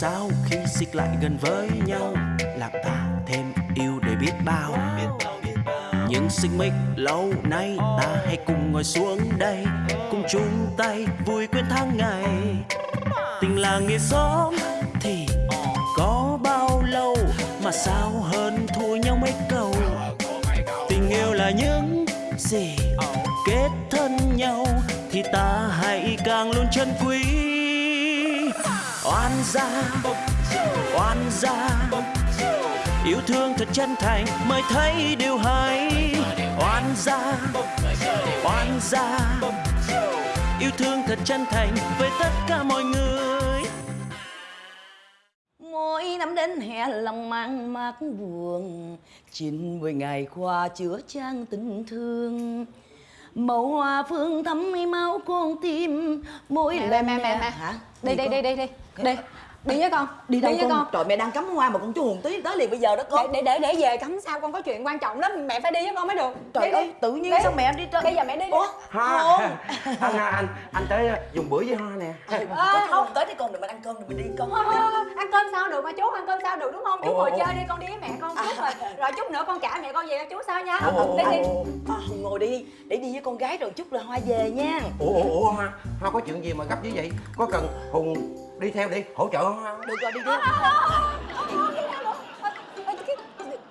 sao khi xích lại gần với nhau? Làm ta thêm yêu để biết bao. Những xích mích lâu nay ta hãy cùng ngồi xuống đây, cùng chung tay vui quên tháng ngày. Tình là nghĩa xóm thì có bao lâu mà sao hơn thua nhau mấy câu? Tình yêu là những gì kết thân nhau thì ta hãy càng luôn chân quý oan gia oan gia yêu thương thật chân thành mới thấy điều hay oan gia oan gia yêu thương thật chân thành với tất cả mọi người Mỗi năm đến hè lòng mang mát buồn Chín mười ngày qua chữa chan tình thương Màu hoa phương thắm máu con tim Mỗi lần mẹ, mẹ, mẹ. Hả? đi đi con? đi đi đây đi đi với con Đi đâu với con? con. Trời mẹ đang cắm hoa mà con chú Hùng tí tới liền bây giờ đó con. Để để để về cắm sao con có chuyện quan trọng lắm mẹ phải đi với con mới được. Trời đi, ơi đi. tự nhiên Đi. sao mẹ đi trên bây giờ mẹ đi đi. Ủa? Hoa Không anh, à, anh anh tới dùng bữa với Hoa nè. Có không? Tới đi con đừng mình ăn cơm đừng mình đi con. Ăn cơm sao được mà chú ăn cơm sao được đúng không? Chú Ồ, ngồi ồ, chơi đi con đi với mẹ con chút rồi. Rồi chút nữa con trả mẹ con về cho chú sao nha. Ồ, ồ, đi đi. À, Hùng ngồi đi để đi với con gái rồi chút là hoa về nha. Ủa ủa ủa Hoa Hoa có chuyện gì mà gấp như vậy? Có cần Hùng đi theo đi hỗ trợ Hoa Được rồi đi đi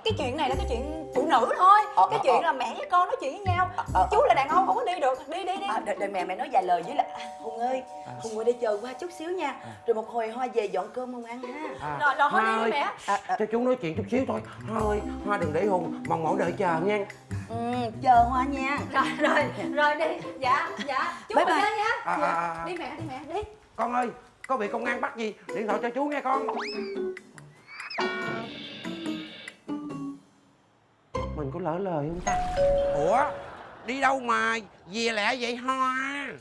cái, chuyện này là cái chuyện phụ nữ thôi. Ờ, cái ờ, chuyện ờ. là mẹ với con nói chuyện với nhau. Ờ. chú là đàn ông không có đi được. Đi đi đi. À, đợi, đợi mẹ mẹ nói vài lời với lại à, Hùng ơi Hùng ngồi đây chờ qua chút xíu nha. Rồi một hồi Hoa về dọn cơm không ăn ha. À, Rồi, rồi, thôi đi Hoa đi ơi, mẹ. À, à. cho chú nói chuyện chút xíu thôi. Hoa ơi Hoa đừng để Hùng mong mỏi đợi chờ nha. Ừ, Chờ Hoa nha. Rồi rồi rồi đi. Dạ dạ. Chú Bye ngồi bye. nha. À, à, à. đi mẹ đi mẹ đi. Con ơi có bị công an bắt gì? Điện thoại cho chú nghe con. Mình có lỡ lời không ta? Ủa đi đâu mà về lẹ vậy Hoa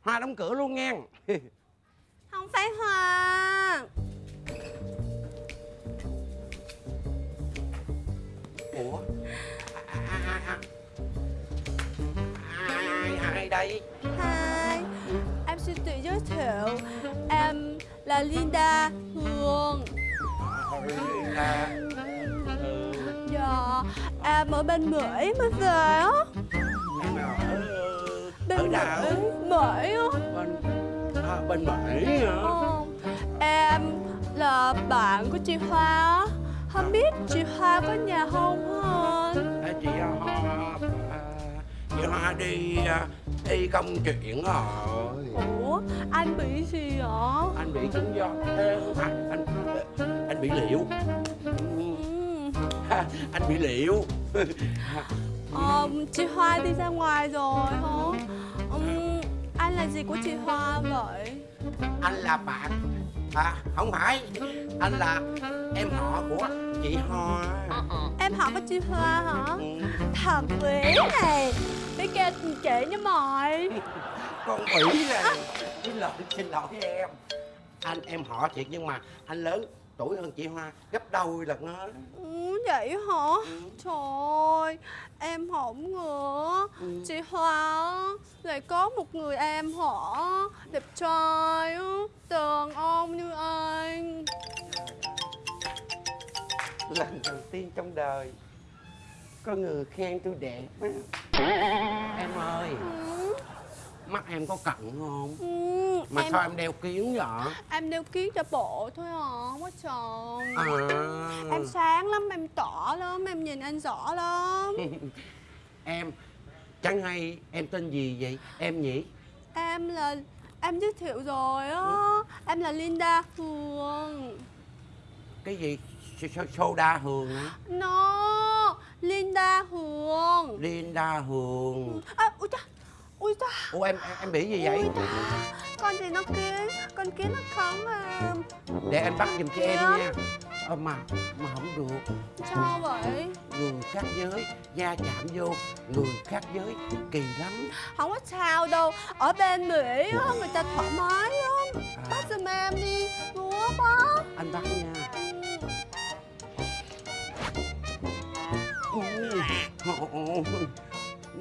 Hoa đóng cửa luôn nghe. Không phải hoa. Ủa? Ai, ai, ai, ai, ai, ai đây giới thiệu Em là Linda Hương là Dạ, em ở bên Mỹ mới về á. Bên ở Mỹ, Mỹ á. Bên à, bên Mỹ hả? Ờ, Em là bạn của chị Hoa á. Không biết chị Hoa có nhà không hả anh? À, chị Hoa Hoa đi à, đi công chuyện rồi Ủa, anh bị gì hả? anh bị chứng do Ê, anh anh anh bị liệu Ừ. anh bị liệu Ờ, chị Hoa đi ra ngoài rồi hả? Ừm, anh là gì của chị Hoa vậy? anh là bạn à không phải anh là em họ của chị Hoa Em hỏi có chị Hoa hả? Ừ, Thật quỷ này Biết kêu chị nha mời con ủy này xin lỗi xin lỗi em. Anh em họ thiệt nhưng mà anh lớn tuổi hơn chị Hoa gấp đôi lần á ừ, Vậy hả? Trời ơi Em không ngờ. Chị Hoa lại có một người em họ Đẹp trai Đàn ông như anh. Lần đầu tiên trong đời có người khen tôi đẹp á. em ơi mắt em có cận không? Ừ, mà em, sao em đeo kiến vậy? Em đeo kiến cho bộ thôi à Không có chồng à. Em sáng lắm, em tỏ lắm, em nhìn anh rõ lắm. Em chẳng hay em tên gì vậy? Em nhỉ? Em là... Em giới thiệu rồi á. Em là Linda Hương. Cái gì? S- s- soda hường hả No Linda Hương Linda hường à, Ui cha Ui cha ủa em em, em bị gì vậy? Ui cha Con gì nó kiến Con kiến nó cắn em để anh bắt giùm cho em Dạ. nha. Ờ, mà mà không được. Sao vậy? Người khác giới da chạm vô. Người khác giới kỳ lắm. Không có sao đâu. Ở bên Mỹ á Người ta thoải mái lắm. À, Bắt giùm em đi. Ngứa quá. Anh bắt nha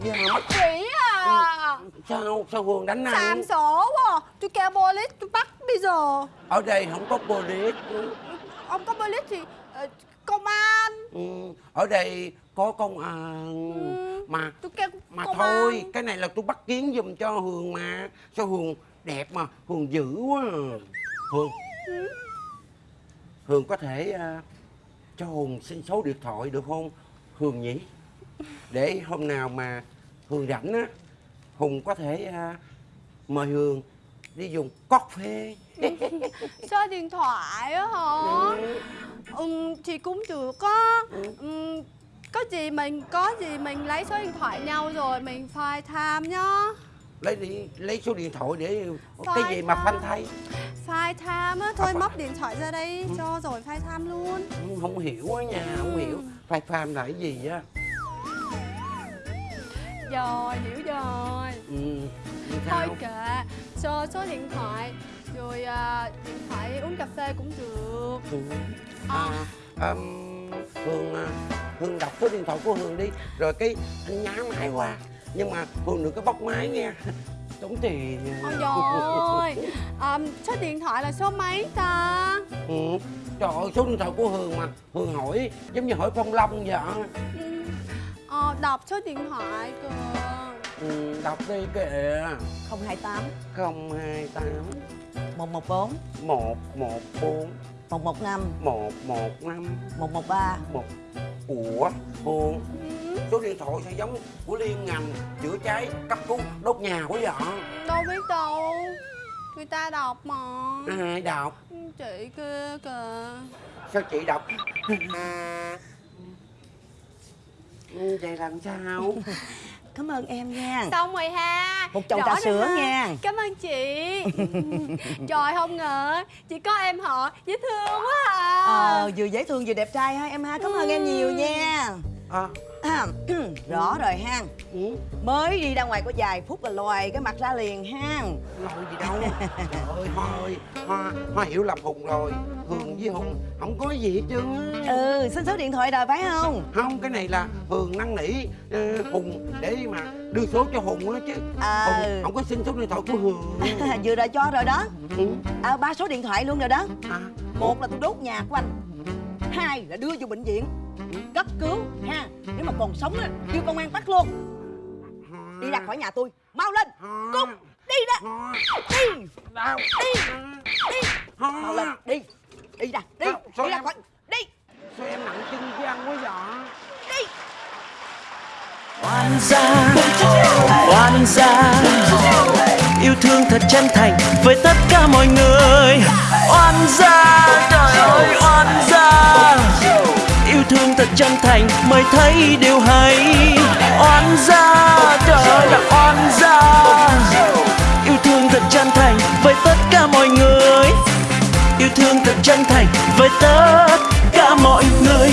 da mắt Quỷ à sao sao hường đánh anh Xàm sổ quá. Tôi kêu police tôi bắt bây giờ. Ở đây không có police. Ông có police thì ờ, công an. Ừ, ở đây có công an. Ừ. mà tôi kêu mà công thôi an. cái này là tôi bắt kiến giùm cho hường mà. Sao hường đẹp mà hường dữ quá. À. hường. Ừ. hường có thể à, cho hùng xin số điện thoại được không hường nhỉ để hôm nào mà hường rảnh á hùng có thể à, mời hường đi dùng cóc phê. Số điện thoại á hả? Ừ, thì cũng được á. Ừ, có gì mình có gì mình lấy số điện thoại nhau rồi mình phai tham nhá. Lấy đi lấy số điện thoại để Phai cái gì mà tham. phanh thay. Phai tham á thôi À, móc điện thoại ra đây cho rồi phai tham luôn. Không, không hiểu á nha không hiểu. Phai pham là cái gì á rồi hiểu rồi. Ừ thôi kệ cho số điện thoại rồi à, điện thoại uống cà phê cũng được. Ừ. à, um, hương à, hương đọc số điện thoại của hương đi. Rồi cái anh nhá máy qua nhưng mà hương đừng có bóc máy nghe tốn tiền. Ôi trời ơi à, số điện thoại là số mấy ta? Ừ. trời ơi số điện thoại của hương mà. Hương hỏi giống như hỏi phong long vậy. Ừ. Ờ, đọc số điện thoại cơ ừ, đọc đi kìa. 028 028 114 114 115 115 113 một ủa hương ừ. số điện thoại sao giống của liên ngành chữa cháy cấp cứu đốt nhà quá vậy đâu biết đâu. Người ta đọc mà. Ai đọc? Chị kia kìa. Sao chị đọc Ừ, vậy làm sao? Cảm ơn em nha. Xong rồi ha. Một chậu trà sữa ha. nha. cảm ơn chị. Trời không ngờ chỉ có em họ dễ thương quá à. Ờ, vừa dễ thương vừa đẹp trai ha em ha. Cảm ơn em nhiều nha à, Rõ rồi ha ừ, Mới đi ra ngoài có vài phút là loài cái mặt ra liền ha lôi gì đâu. Trời ơi hoa ơi hoa hoa hiểu lầm hùng rồi. Hường với hùng không có gì hết trơn á. Ừ, xin số điện thoại rồi phải không? không cái này là hường năn nỉ ờ, hùng để mà đưa số cho hùng á chứ. À. hùng không có xin số điện thoại của hường. Vừa rồi cho rồi đó. Ừ. à, ba số điện thoại luôn rồi đó. À, một là tôi đốt nhà của anh hai là đưa vô bệnh viện cấp cứu ha. Nếu mà còn sống á kêu công an bắt luôn. Đi ra khỏi nhà tôi mau lên. Cút đi ra đi Đâu? đi đi. Mau lên đi đi ra đi Sao- sao đi ra em- khỏi đi. Sao em nặng chân với anh quá vậy? Đi. Oan gia oan gia. Yêu thương thật chân thành với tất cả mọi người. Oan gia trời ơi oan gia thương thật chân thành mới thấy điều hay. Oan gia, trời là oan gia. Yêu thương thật chân thành với tất cả mọi người. Yêu thương thật chân thành với tất cả mọi người.